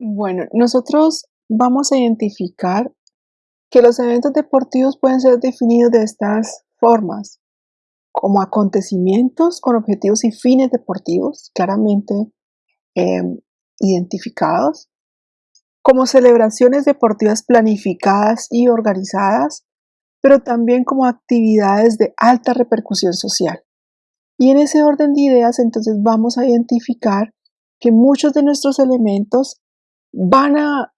Bueno, nosotros vamos a identificar que los eventos deportivos pueden ser definidos de estas formas, como acontecimientos con objetivos y fines deportivos claramente em, identificados, como celebraciones deportivas planificadas y organizadas, pero también como actividades de alta repercusión social. Y en ese orden de ideas entonces vamos a identificar que muchos de nuestros elementos van a,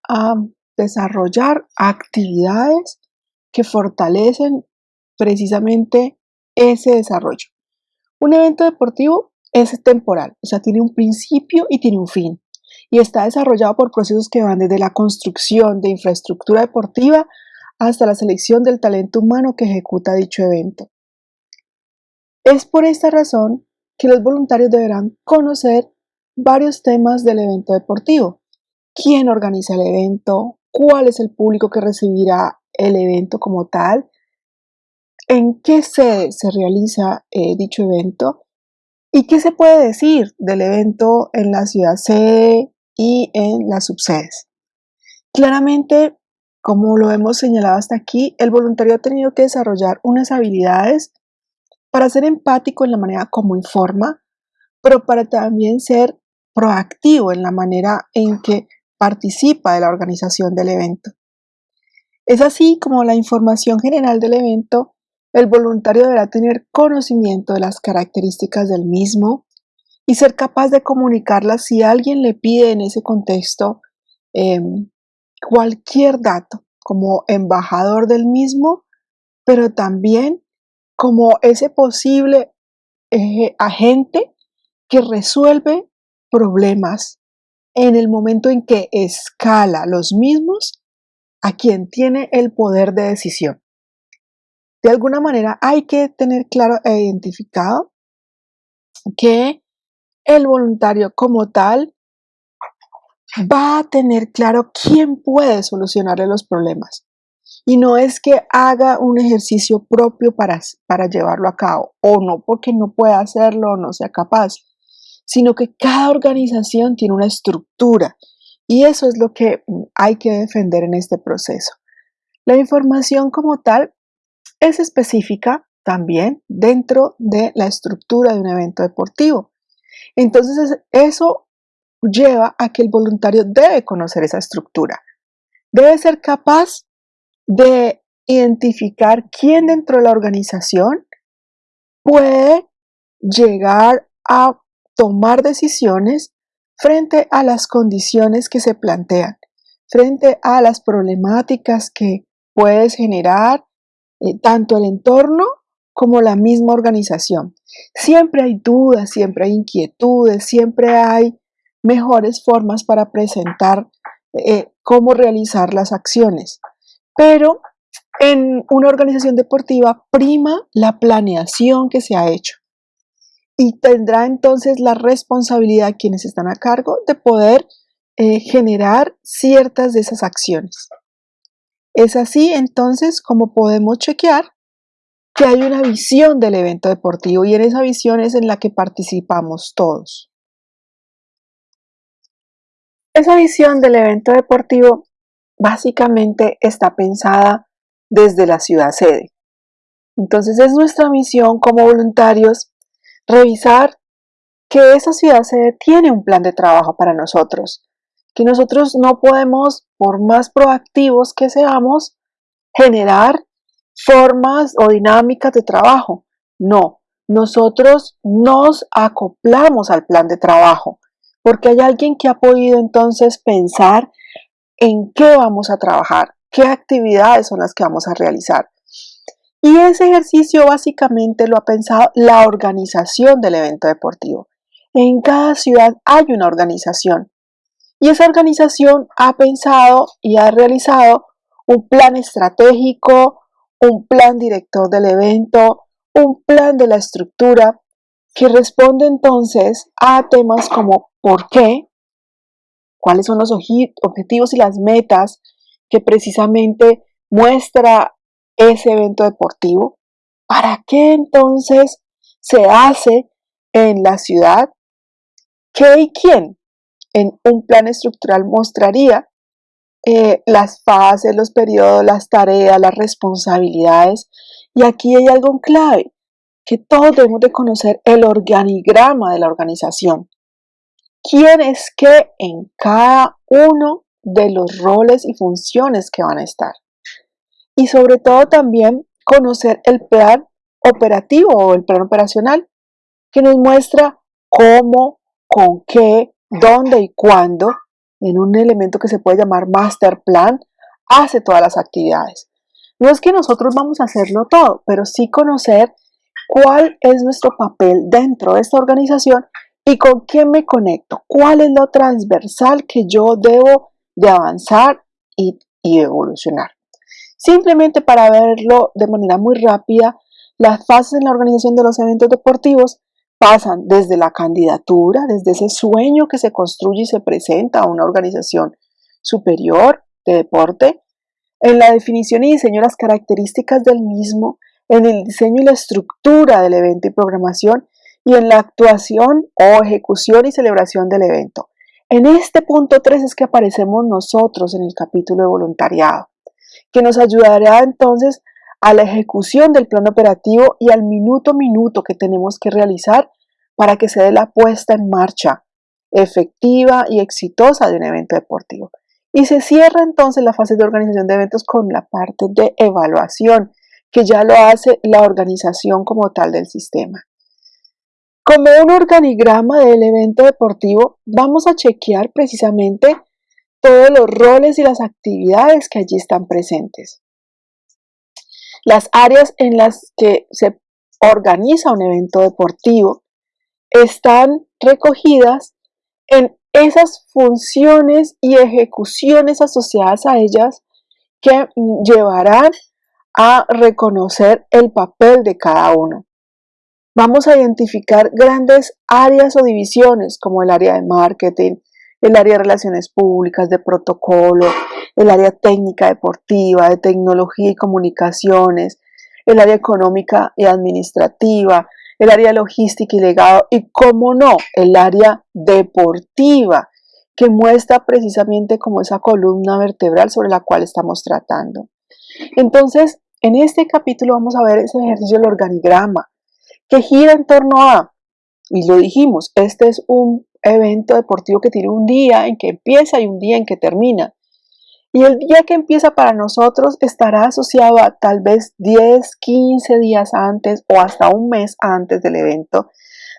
desarrollar actividades que fortalecen precisamente ese desarrollo. Un evento deportivo es temporal, o sea, tiene un principio y tiene un fin, y está desarrollado por procesos que van desde la construcción de infraestructura deportiva hasta la selección del talento humano que ejecuta dicho evento. Es por esta razón que los voluntarios deberán conocer varios temas del evento deportivo, quién organiza el evento, cuál es el público que recibirá el evento como tal, en qué sede se realiza eh, dicho evento y qué se puede decir del evento en la ciudad sede y en las subsedes. Claramente, como lo hemos señalado hasta aquí, el voluntario ha tenido que desarrollar unas habilidades para ser empático en la manera como informa, pero para también ser proactivo en la manera en que participa de la organización del evento. Es así como la información general del evento, el voluntario deberá tener conocimiento de las características del mismo y ser capaz de comunicarlas si alguien le pide en ese contexto em, cualquier dato como embajador del mismo, pero también como ese posible agente que resuelve problemas en el momento en que escala los mismos a quien tiene el poder de decisión. De alguna manera hay que tener claro e identificado que el voluntario como tal va a tener claro quién puede solucionarle los problemas. Y no es que haga un ejercicio propio para, para llevarlo a cabo, o no porque no pueda hacerlo o no sea capaz, sino que cada organización tiene una estructura y eso es lo que mm, hay que defender en este proceso. La información como tal es específica también dentro de la estructura de un evento deportivo. Entonces eso lleva a que el voluntario debe conocer esa estructura. Debe ser capaz de identificar quién dentro de la organización puede llegar a tomar decisiones frente a las condiciones que se plantean, frente a las problemáticas que puedes generar eh, tanto el entorno como la misma organización. Siempre hay dudas, siempre hay inquietudes, siempre hay mejores formas para presentar eh, cómo realizar las acciones. Pero en una organización deportiva prima la planeación que se ha hecho y tendrá entonces la responsabilidad quienes están a cargo de poder eh, generar ciertas de esas acciones. Es así entonces como podemos chequear que hay una visión del evento deportivo y en esa visión es en la que participamos todos. Esa visión del evento deportivo básicamente está pensada desde la ciudad sede. Entonces es nuestra misión como voluntarios revisar que esa ciudad tiene un plan de trabajo para nosotros, que nosotros no podemos, por más proactivos que seamos, generar formas o dinámicas de trabajo. No, nosotros nos acoplamos al plan de trabajo, porque hay alguien que ha podido entonces pensar en qué vamos a trabajar, qué actividades son las que vamos a realizar. Y ese ejercicio básicamente lo ha pensado la organización del evento deportivo. En cada ciudad hay una organización y esa organización ha pensado y ha realizado un plan estratégico, un plan director del evento, un plan de la estructura que responde entonces a temas como ¿por qué? ¿Cuáles son los objetivos y las metas que precisamente muestra ese evento deportivo? ¿Para qué entonces se hace en la ciudad? ¿Qué y quién? en un plan estructural mostraría eh, las fases, los periodos, las tareas, las responsabilidades. Y aquí hay algo clave, que todos debemos de conocer el organigrama de la organización. ¿Quién es qué en cada uno de los roles y funciones que van a estar? Y sobre todo también conocer el plan operativo o el plan operacional, que nos muestra cómo, con qué, dónde y cuándo, en un elemento que se puede llamar master plan, hace todas las actividades. No es que nosotros vamos a hacerlo todo, pero sí conocer cuál es nuestro papel dentro de esta organización y con quién me conecto, cuál es lo transversal que yo debo de avanzar y, y evolucionar. Simplemente para verlo de manera muy rápida, las fases en la organización de los eventos deportivos pasan desde la candidatura, desde ese sueño que se construye y se presenta a una organización superior de deporte, en la definición y diseño de las características del mismo, en el diseño y la estructura del evento y programación, y en la actuación o ejecución y celebración del evento. En este punto 3 es que aparecemos nosotros en el capítulo de voluntariado, que nos ayudará entonces a la ejecución del plan operativo y al minuto a minuto que tenemos que realizar para que se dé la puesta en marcha efectiva y exitosa de un evento deportivo. Y se cierra entonces la fase de organización de eventos con la parte de evaluación, que ya lo hace la organización como tal del sistema. Como un organigrama del evento deportivo, vamos a chequear precisamente todos los roles y las actividades que allí están presentes. Las áreas en las que se organiza un evento deportivo están recogidas en esas funciones y ejecuciones asociadas a ellas que llevarán a reconocer el papel de cada uno. Vamos a identificar grandes áreas o divisiones como el área de marketing, el área de relaciones públicas, de protocolo, el área técnica deportiva, de tecnología y comunicaciones, el área económica y administrativa, el área logística y legado y, cómo no, el área deportiva, que muestra precisamente como esa columna vertebral sobre la cual estamos tratando. Entonces, en este capítulo vamos a ver ese ejercicio del organigrama, que gira en torno a, y lo dijimos, este es un evento deportivo que tiene un día en que empieza y un día en que termina. Y el día que empieza para nosotros estará asociado a tal vez 10, 15 días antes o hasta un mes antes del evento,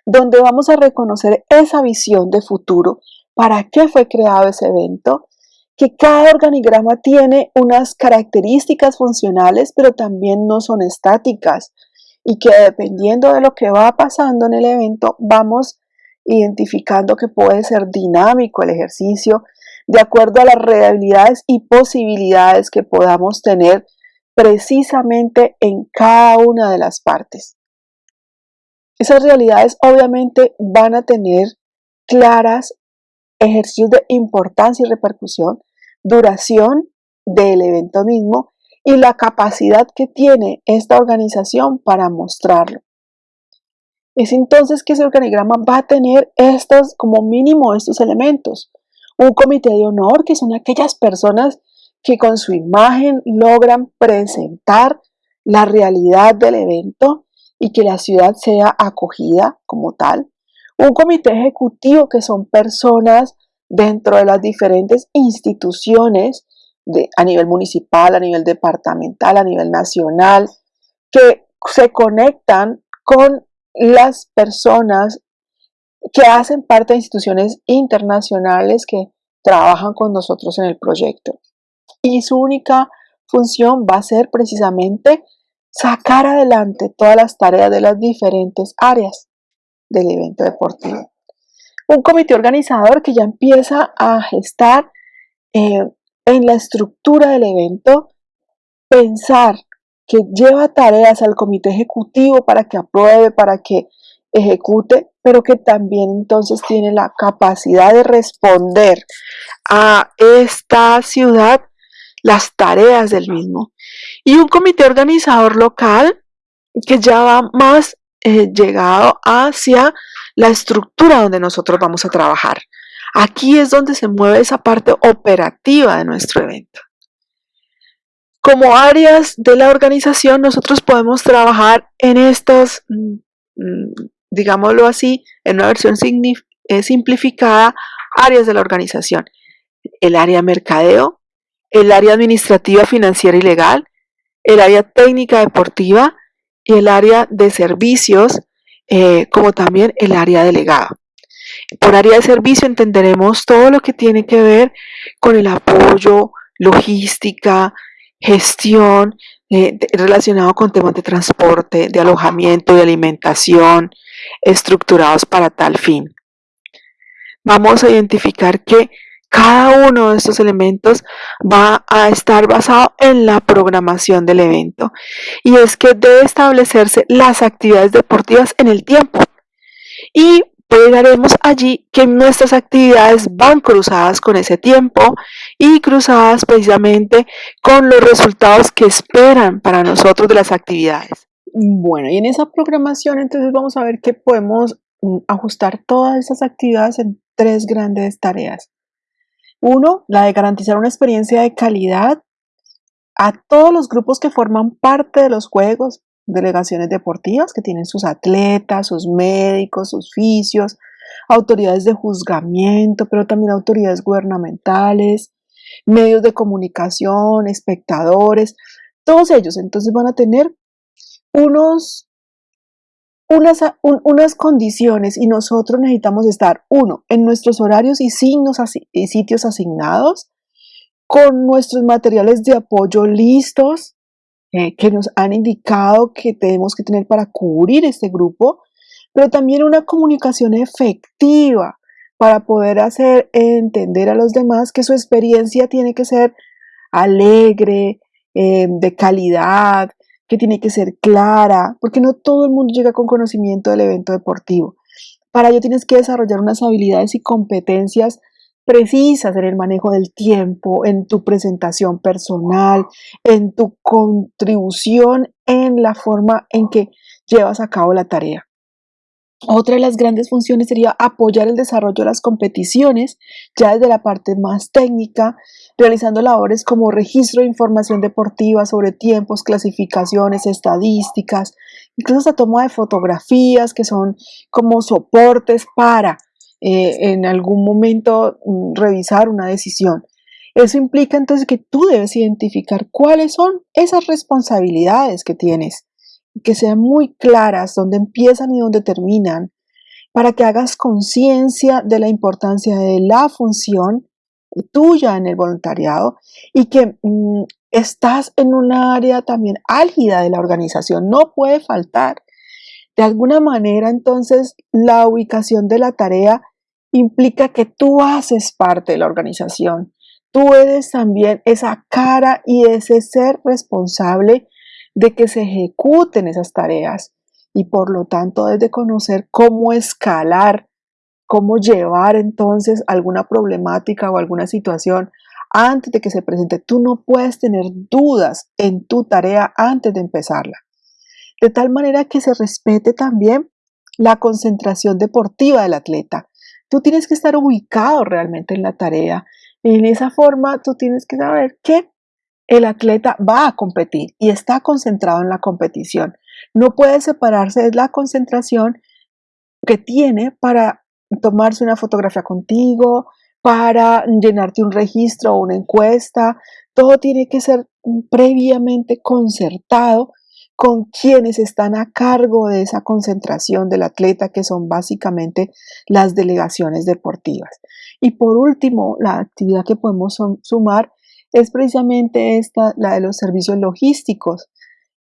donde vamos a reconocer esa visión de futuro, para qué fue creado ese evento, que cada organigrama tiene unas características funcionales, pero también no son estáticas y que dependiendo de lo que va pasando en el evento, vamos identificando que puede ser dinámico el ejercicio, de acuerdo a las realidades y posibilidades que podamos tener precisamente en cada una de las partes. Esas realidades obviamente van a tener claras ejercicios de importancia y repercusión, duración del evento mismo y la capacidad que tiene esta organización para mostrarlo. Es entonces que ese organigrama va a tener estos, como mínimo estos elementos un comité de honor, que son aquellas personas que con su imagen logran presentar la realidad del evento y que la ciudad sea acogida como tal. Un comité ejecutivo, que son personas dentro de las diferentes instituciones a nivel municipal, a nivel departamental, a nivel nacional, que se conectan con las personas que hacen parte de instituciones internacionales que trabajan con nosotros en el proyecto. Y su única función va a ser precisamente sacar adelante todas las tareas de las diferentes áreas del evento deportivo. Un comité organizador que ya empieza a gestar eh, en la estructura del evento, pensar que lleva tareas al comité ejecutivo para que apruebe, para que ejecute, pero que también entonces tiene la capacidad de responder a esta ciudad las tareas del mismo. Y un comité organizador local que ya va más eh, llegado hacia la estructura donde nosotros vamos a trabajar. Aquí es donde se mueve esa parte operativa de nuestro evento. Como áreas de la organización, nosotros podemos trabajar en estos, mm, mm, digámoslo así, en una versión eh, simplificada, áreas de la organización. El área mercadeo, el área administrativa, financiera y legal, el área técnica deportiva y el área de servicios, eh, como también el área delegada. Por área de servicio entenderemos todo lo que tiene que ver con el apoyo, logística, gestión eh, relacionado con temas de transporte, de alojamiento, de alimentación, estructurados para tal fin. Vamos a identificar que cada uno de estos elementos va a estar basado en la programación del evento y es que debe establecerse las actividades deportivas en el tiempo y veremos allí que nuestras actividades van cruzadas con ese tiempo y cruzadas precisamente con los resultados que esperan para nosotros de las actividades. Bueno, y en esa programación entonces vamos a ver que podemos mm, ajustar todas esas actividades en tres grandes tareas. Uno, la de garantizar una experiencia de calidad a todos los grupos que forman parte de los juegos, delegaciones deportivas que tienen sus atletas, sus médicos, sus fisios, autoridades de juzgamiento, pero también autoridades gubernamentales, medios de comunicación, espectadores, todos ellos. Entonces van a tener unos unas, unas condiciones y nosotros necesitamos estar, uno, en nuestros horarios y signos y sitios asignados, con nuestros materiales de apoyo listos, eh, que nos han indicado que tenemos que tener para cubrir este grupo, pero también una comunicación efectiva para poder hacer entender a los demás que su experiencia tiene que ser alegre, eh, de calidad, que tiene que ser clara, porque no todo el mundo llega con conocimiento del evento deportivo. Para ello tienes que desarrollar unas habilidades y competencias precisas en el manejo del tiempo, en tu presentación personal, en tu contribución en la forma en que llevas a cabo la tarea. Otra de las grandes funciones sería apoyar el desarrollo de las competiciones, ya desde la parte más técnica, realizando labores como registro de información deportiva sobre tiempos, clasificaciones, estadísticas, incluso la toma de fotografías que son como soportes para eh, en algún momento mm, revisar una decisión. Eso implica entonces que tú debes identificar cuáles son esas responsabilidades que tienes que sean muy claras dónde empiezan y dónde terminan, para que hagas conciencia de la importancia de la función tuya en el voluntariado y que mm, estás en un área también álgida de la organización, no puede faltar. De alguna manera, entonces, la ubicación de la tarea implica que tú haces parte de la organización. Tú eres también esa cara y ese ser responsable de que se ejecuten esas tareas y por lo tanto de conocer cómo escalar, cómo llevar entonces alguna problemática o alguna situación antes de que se presente. Tú no puedes tener dudas en tu tarea antes de empezarla. De tal manera que se respete también la concentración deportiva del atleta. Tú tienes que estar ubicado realmente en la tarea. En esa forma, tú tienes que saber que el atleta va a competir y está concentrado en la competición. No puede separarse de la concentración que tiene para tomarse una fotografía contigo, para llenarte un registro o una encuesta. Todo tiene que ser previamente concertado con quienes están a cargo de esa concentración del atleta, que son básicamente las delegaciones deportivas. Y por último, la actividad que podemos sumar es precisamente esta, la de los servicios logísticos,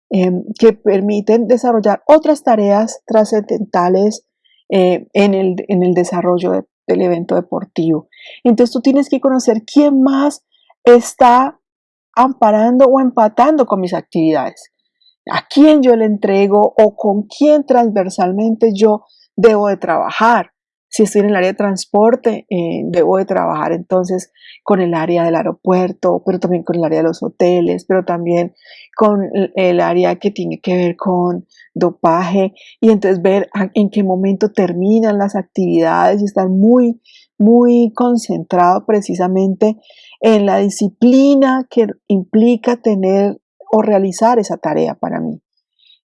em, que permiten desarrollar otras tareas trascendentales eh, en, el, desarrollo del evento deportivo. Entonces tú tienes que conocer quién más está amparando o empatando con mis actividades, a quién yo le entrego o con quién transversalmente yo debo de trabajar. Si estoy en el área de transporte, eh, debo de trabajar entonces con el área del aeropuerto, pero también con el área de los hoteles, pero también con el área que tiene que ver con dopaje y entonces ver en qué momento terminan las actividades y estar muy, muy concentrado precisamente en la disciplina que implica tener o realizar esa tarea para mí.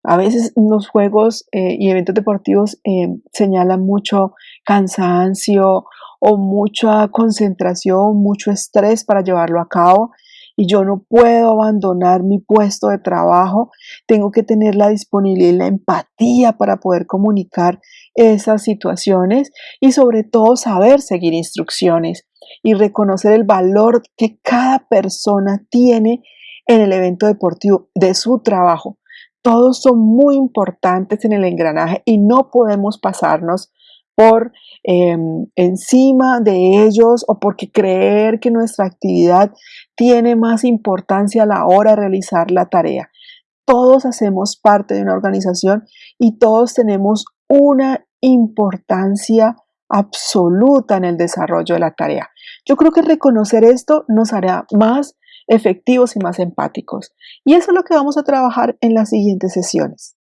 A veces los juegos eh, y eventos deportivos eh, señalan mucho cansancio o mucha concentración, mucho estrés para llevarlo a cabo y yo no puedo abandonar mi puesto de trabajo. Tengo que tener la disponibilidad y la empatía para poder comunicar esas situaciones y sobre todo saber seguir instrucciones y reconocer el valor que cada persona tiene en el evento deportivo de su trabajo todos son muy importantes en el engranaje y no podemos pasarnos por em, encima de ellos o porque creer que nuestra actividad tiene más importancia a la hora de realizar la tarea. Todos hacemos parte de una organización y todos tenemos una importancia absoluta en el desarrollo de la tarea. Yo creo que reconocer esto nos hará más efectivos y más empáticos. Y eso es lo que vamos a trabajar en las siguientes sesiones.